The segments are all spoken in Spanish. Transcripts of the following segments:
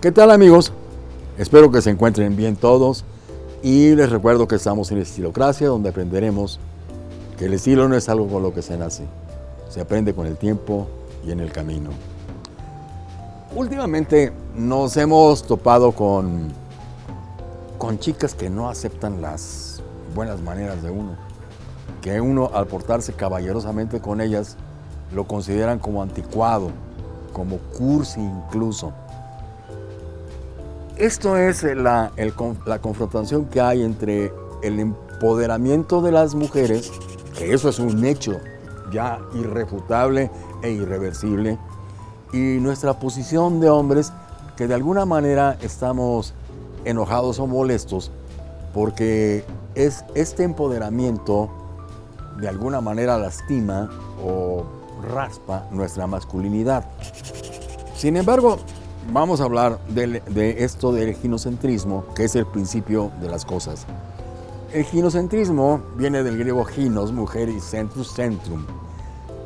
¿Qué tal amigos? Espero que se encuentren bien todos y les recuerdo que estamos en Estilocracia donde aprenderemos que el estilo no es algo con lo que se nace, se aprende con el tiempo y en el camino. Últimamente nos hemos topado con, con chicas que no aceptan las buenas maneras de uno, que uno al portarse caballerosamente con ellas lo consideran como anticuado, como cursi incluso. Esto es la, la confrontación que hay entre el empoderamiento de las mujeres, que eso es un hecho ya irrefutable e irreversible, y nuestra posición de hombres que de alguna manera estamos enojados o molestos porque es este empoderamiento de alguna manera lastima o raspa nuestra masculinidad. Sin embargo, vamos a hablar de, esto del ginocentrismo, que es el principio de las cosas. El ginocentrismo viene del griego ginos, mujer, y centrus, centrum.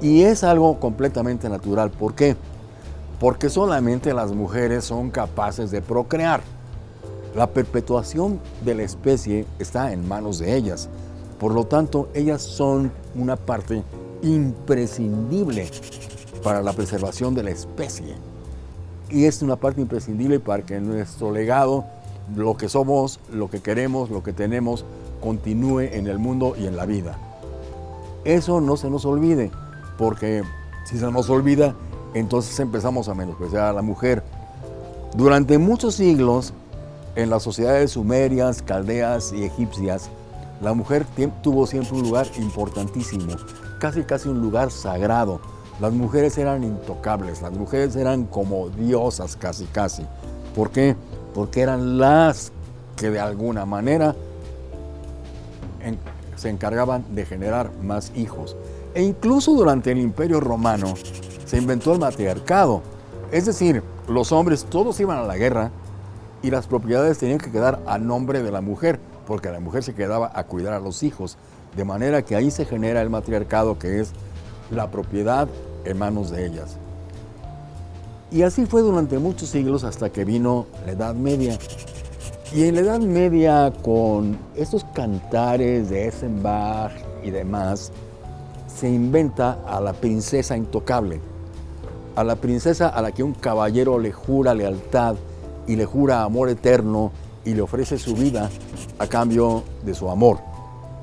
Y es algo completamente natural. ¿Por qué? Porque solamente las mujeres son capaces de procrear. La perpetuación de la especie está en manos de ellas. Por lo tanto, ellas son una parte imprescindible para la preservación de la especie. Y es una parte imprescindible para que nuestro legado, lo que somos, lo que queremos, lo que tenemos, continúe en el mundo y en la vida. Eso no se nos olvide, porque si se nos olvida, entonces empezamos a menospreciar a la mujer. Durante muchos siglos, en las sociedades sumerias, caldeas y egipcias, la mujer tuvo siempre un lugar importantísimo, casi casi un lugar sagrado. Las mujeres eran intocables, las mujeres eran como diosas casi casi. ¿Por qué? Porque eran las que de alguna manera se encargaban de generar más hijos. E incluso durante el Imperio Romano se inventó el matriarcado. Es decir, los hombres todos iban a la guerra y las propiedades tenían que quedar a nombre de la mujer porque la mujer se quedaba a cuidar a los hijos, de manera que ahí se genera el matriarcado que es la propiedad en manos de ellas. Y así fue durante muchos siglos hasta que vino la Edad Media. Y en la Edad Media, con estos cantares de Essenbach y demás, se inventa a la princesa intocable, a la princesa a la que un caballero le jura lealtad y le jura amor eterno y le ofrece su vida a cambio de su amor.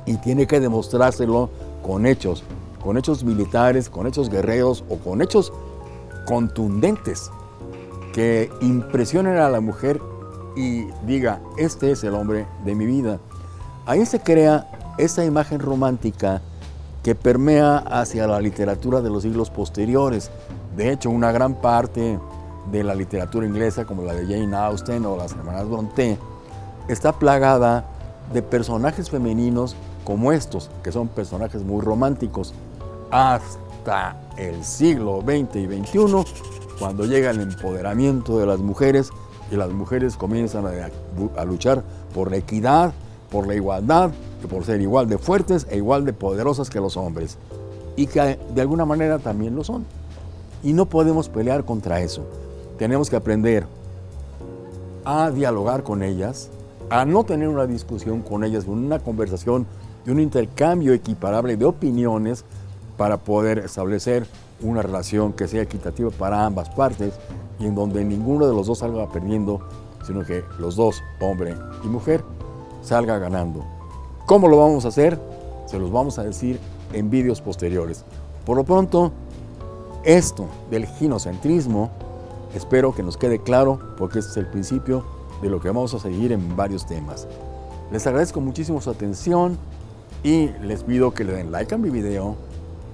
Y tiene que demostrárselo con hechos, con hechos militares, con hechos guerreros o con hechos contundentes que impresionen a la mujer y diga, este es el hombre de mi vida. Ahí se crea esa imagen romántica que permea hacia la literatura de los siglos posteriores. De hecho, una gran parte de la literatura inglesa, como la de Jane Austen o las hermanas Bronte, está plagada de personajes femeninos como estos, que son personajes muy románticos, hasta el siglo XX y XXI, cuando llega el empoderamiento de las mujeres y las mujeres comienzan a, luchar por la equidad, por la igualdad, y por ser igual de fuertes e igual de poderosas que los hombres, y que de alguna manera también lo son. Y no podemos pelear contra eso. Tenemos que aprender a dialogar con ellas, a no tener una discusión con ellas, una conversación y un intercambio equiparable de opiniones para poder establecer una relación que sea equitativa para ambas partes y en donde ninguno de los dos salga perdiendo, sino que los dos, hombre y mujer, salga ganando. ¿Cómo lo vamos a hacer? Se los vamos a decir en vídeos posteriores. Por lo pronto, esto del ginocentrismo, espero que nos quede claro porque este es el principio de lo que vamos a seguir en varios temas. Les agradezco muchísimo su atención y les pido que le den like a mi video,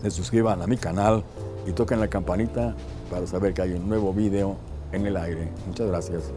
se suscriban a mi canal y toquen la campanita para saber que hay un nuevo video en el aire. Muchas gracias.